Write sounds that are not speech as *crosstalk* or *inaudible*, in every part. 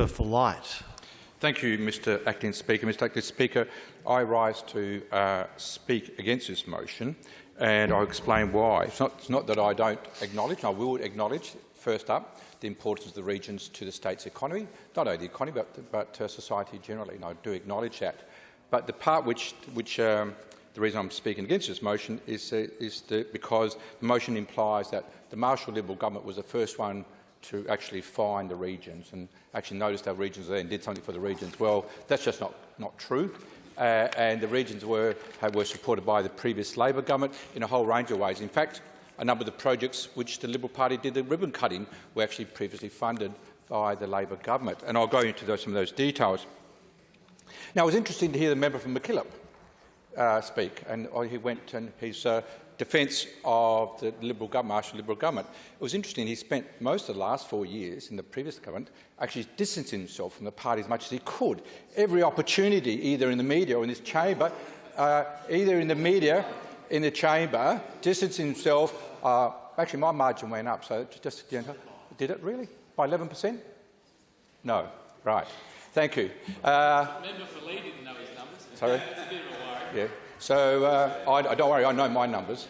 member for Light. Thank you, Mr Acting Speaker. Mr Acting Speaker, I rise to uh, speak against this motion and I'll explain why. It's not, it's not that I don't acknowledge, I will acknowledge, first up, the importance of the regions to the state's economy, not only the economy but, but uh, society generally, and I do acknowledge that. But the part which, which um, the reason I'm speaking against this motion is, uh, is the, because the motion implies that the Marshall Liberal government was the first one to actually find the regions and actually noticed our regions there and did something for the regions. Well, that's just not, not true. Uh, and the regions were, were supported by the previous Labor government in a whole range of ways. In fact, a number of the projects which the Liberal Party did the ribbon cutting were actually previously funded by the Labor government. And I'll go into those, some of those details. Now, it was interesting to hear the member from MacKillop uh, speak, and he went and he's uh, defence of the Liberal government, Marshall Liberal government. It was interesting, he spent most of the last four years in the previous government actually distancing himself from the party as much as he could. Every opportunity, either in the media or in this chamber, uh, either in the media, in the chamber, distancing himself. Uh, actually, my margin went up, so just did it really by 11 per cent? No, right. Thank you. Uh, member for Lee didn't know his numbers. Sorry. It's a bit of a worry. Yeah. So uh, I, don't worry, I know my numbers.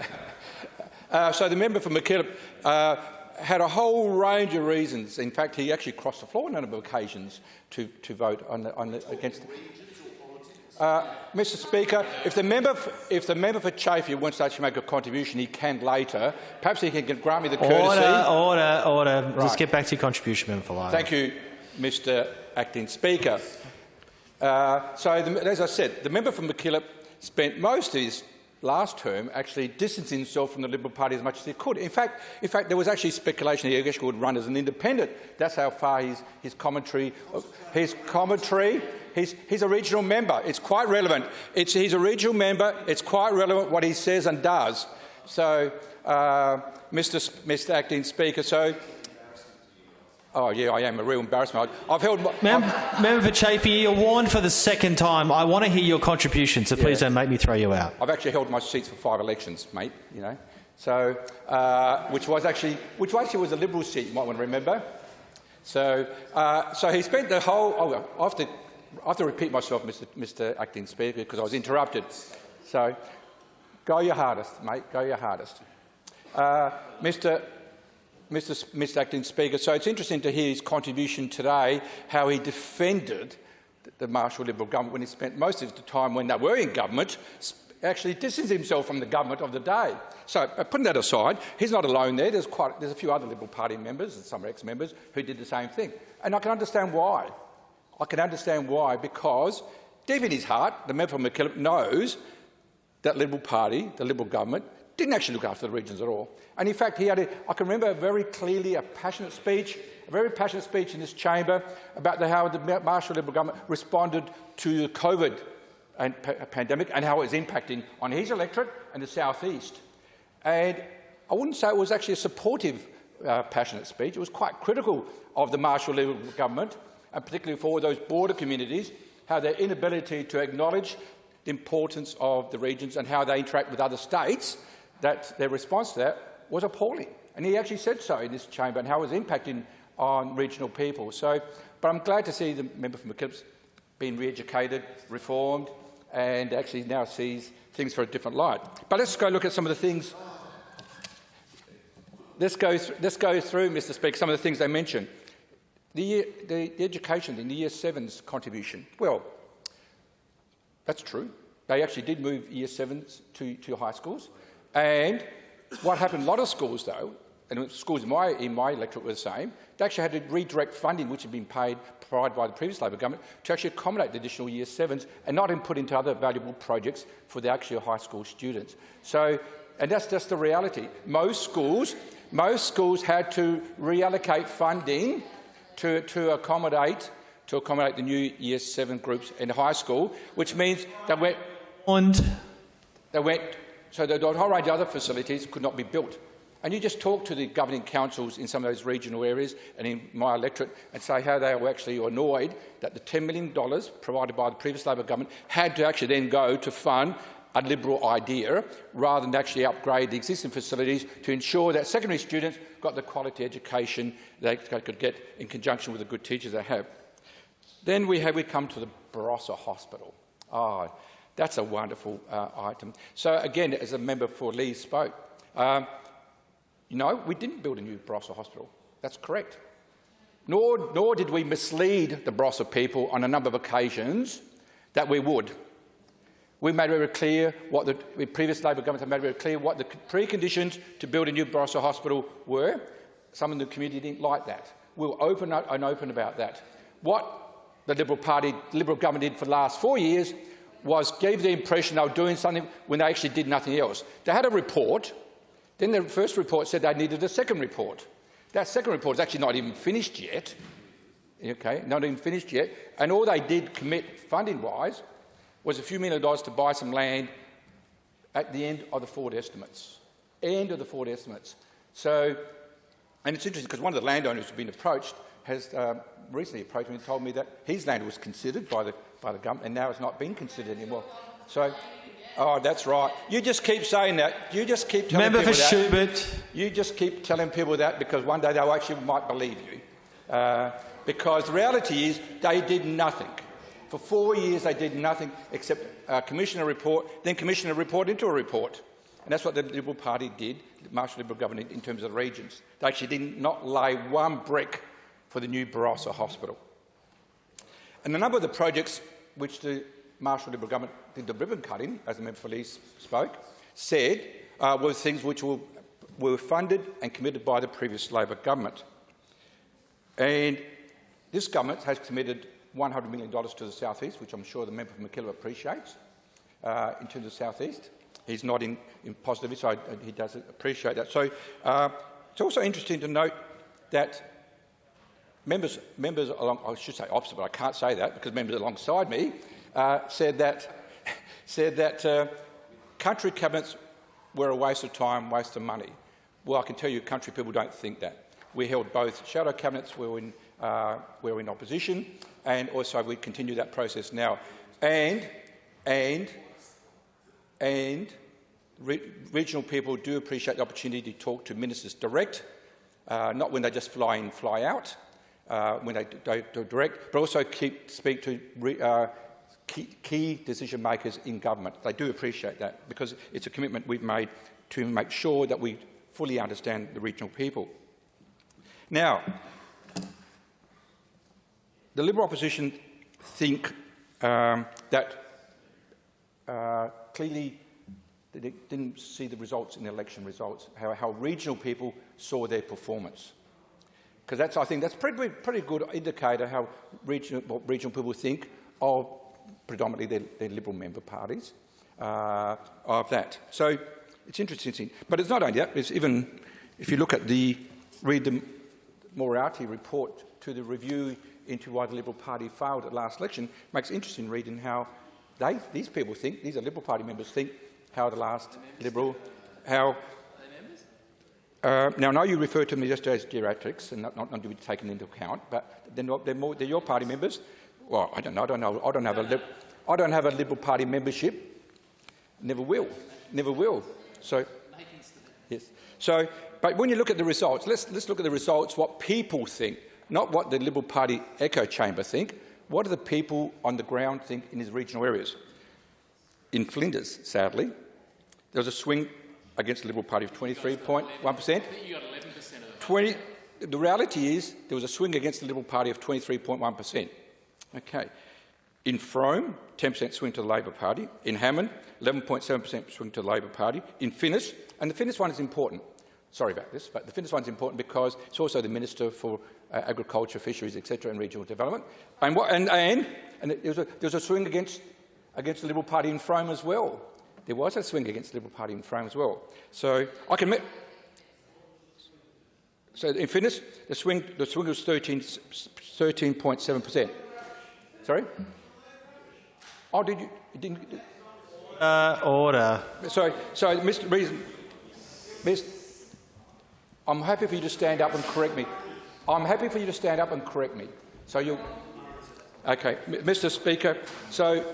*laughs* uh, so the member for MacKillop uh, had a whole range of reasons. In fact, he actually crossed the floor on a number of occasions to, to vote on the, on the, against. Uh, Mr. Speaker, if the member for, if the member for Chaffey wants to actually make a contribution, he can later. Perhaps he can grant me the courtesy. Order, order, order. Right. Let's get back to your contribution, member for Light. Thank you, Mr. Acting Speaker. Uh, so, the, as I said, the member from MacKillop spent most of his last term actually distancing himself from the Liberal Party as much as he could. In fact, in fact there was actually speculation he actually would run as an independent. That's how far his, his commentary, his commentary, he's, he's a regional member. It's quite relevant. It's, he's a regional member. It's quite relevant what he says and does. So, uh, Mr. Mr. Acting Speaker, so Oh, yeah, I am a real embarrassment. I've held. My, Mem Member for Chaffey, you're warned for the second time. I want to hear your contribution, so please yeah. don't make me throw you out. I've actually held my seats for five elections, mate. You know, so uh, which was actually which actually was a Liberal seat. You might want to remember. So, uh, so he spent the whole. Oh, I have to, I have to repeat myself, Mr. Mr. Acting Speaker, because I was interrupted. So, go your hardest, mate. Go your hardest, uh, Mr. Mr. Mr Acting Speaker. So it's interesting to hear his contribution today, how he defended the Marshall Liberal government when he spent most of the time when they were in government actually distancing himself from the government of the day. So uh, putting that aside, he's not alone there. There's, quite, there's a few other Liberal Party members and some ex-members who did the same thing. And I can understand why. I can understand why, because deep in his heart, the member from MacKillop knows that Liberal Party, the Liberal government, didn't actually look after the regions at all. And in fact, he had a, I can remember very clearly a passionate speech, a very passionate speech in this chamber about the, how the Marshall Liberal government responded to the COVID and pandemic and how it was impacting on his electorate and the southeast. And I wouldn't say it was actually a supportive, uh, passionate speech. It was quite critical of the Marshall Liberal government, and particularly for those border communities, how their inability to acknowledge the importance of the regions and how they interact with other states that their response to that was appalling. And he actually said so in this chamber and how it was impacting on regional people. So, but I'm glad to see the member from MacKillop's re-educated, reformed, and actually now sees things for a different light. But let's go look at some of the things. Let's go, let's go through, Mr Speaker, some of the things they mentioned. The, year, the, the education in the Year 7's contribution. Well, that's true. They actually did move Year 7s to, to high schools. And what happened, a lot of schools though, and schools in my, in my electorate were the same, they actually had to redirect funding which had been paid, provided by the previous Labor government, to actually accommodate the additional Year 7s and not put into other valuable projects for the actual high school students. So, and that's just the reality. Most schools, most schools had to reallocate funding to, to accommodate to accommodate the new Year 7 groups in high school, which means that went, and they went so the whole range of other facilities could not be built. And you just talk to the governing councils in some of those regional areas and in my electorate and say how they were actually annoyed that the $10 million provided by the previous Labor government had to actually then go to fund a Liberal idea rather than actually upgrade the existing facilities to ensure that secondary students got the quality education they could get in conjunction with the good teachers they have. Then we, have, we come to the Barossa Hospital. Oh, that's a wonderful uh, item. So again, as a member for Lee spoke, um, you know, we didn't build a new Barossa Hospital. That's correct. Nor, nor did we mislead the Barossa people on a number of occasions that we would. We made very clear what the, previous Labor government had made very clear what the preconditions to build a new Barossa hospital were. Some in the community didn't like that. We were open and open about that. What the Liberal Party, Liberal government did for the last four years was gave the impression they were doing something when they actually did nothing else. They had a report. Then the first report said they needed a second report. That second report is actually not even finished yet. Okay, not even finished yet. And all they did commit funding-wise was a few million dollars to buy some land at the end of the forward estimates. End of the forward estimates. So, and it's interesting because one of the landowners who's been approached has uh, recently approached me and told me that his land was considered by the, by the government and now it's not being considered anymore. So, oh, that's right. You just keep saying that. You just keep telling Member people for that. Schubert. You just keep telling people that because one day they actually might believe you. Uh, because the reality is they did nothing. For four years they did nothing except uh, commission a report, then commission a report into a report. And that's what the Liberal Party did, the Marshall Liberal government, in terms of the regions. They actually did not lay one brick for the new Barossa Hospital. And a number of the projects which the Marshall Liberal government did the ribbon cutting, as the member for Lees spoke, said uh, were things which were, were funded and committed by the previous Labor government. And this government has committed $100 million to the South East, which I'm sure the member for MacKillop appreciates, uh, into the South East. He's not in, in positive, so I, he does appreciate that. So uh, it's also interesting to note that members, members along, I should say opposite, but I can't say that because members alongside me uh, said that, *laughs* said that uh, country cabinets were a waste of time, waste of money. Well, I can tell you country people don't think that. We held both shadow cabinets, we were in, uh, we were in opposition, and also we continue that process now. And, and, and re regional people do appreciate the opportunity to talk to ministers direct, uh, not when they just fly in, fly out, uh, when they do, do direct, but also keep, speak to re, uh, key, key decision makers in government. They do appreciate that because it's a commitment we've made to make sure that we fully understand the regional people. Now, the Liberal opposition think um, that uh, clearly they didn't see the results in the election results, how, how regional people saw their performance. Because that's, I think, that's pretty, pretty good indicator how regional, what regional people think of predominantly their, their Liberal member parties uh, of that. So it's interesting. But it's not only that, it's even, if you look at the, read the Moriarty report to the review into why the Liberal Party failed at last election, makes interesting reading how they, these people think, these are Liberal Party members think, how the last Liberal, how... Uh, now, I know you refer to me just as geriatrics and not, not, not to be taken into account, but they're, not, they're, more, they're your party members. Well, I don't know. I don't know. I don't have a. I don't have a Liberal Party membership. Never will. Never will. So, yes. So, but when you look at the results, let's let's look at the results. What people think not what the Liberal Party echo chamber think. What do the people on the ground think in these regional areas? In Flinders, sadly, there was a swing against the Liberal Party of 23.1%. 20, the reality is there was a swing against the Liberal Party of 23.1%. Okay. In Frome, 10% swing to the Labor Party. In Hammond, 11.7% swing to the Labor Party. In Finniss, and the Finniss one is important. Sorry about this, but the Finniss one is important because it's also the Minister for uh, agriculture, fisheries, etc., and regional development. And, what, and, and, and there, was a, there was a swing against, against the Liberal Party in Frome as well. There was a swing against the Liberal Party in Frome as well. So I can admit. So in Finniss, the swing, the swing was 13.7%. Sorry? Oh, did you? didn't, uh, order. Sorry, sorry, Mr. Reason. Mr. I'm happy for you to stand up and correct me. I'm happy for you to stand up and correct me. So you, okay, Mr. Speaker. So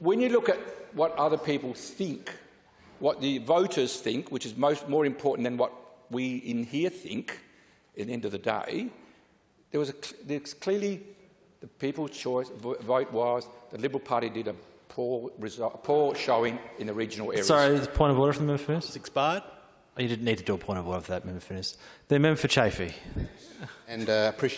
when you look at what other people think, what the voters think, which is most, more important than what we in here think, at the end of the day, there was a, there's clearly the people's choice vote was the Liberal Party did a poor, result, poor showing in the regional areas. Sorry, point of order from the member first. It's expired. Oh, you didn't need to do a point of order for that member first. The member for Chaffey. And uh, appreciate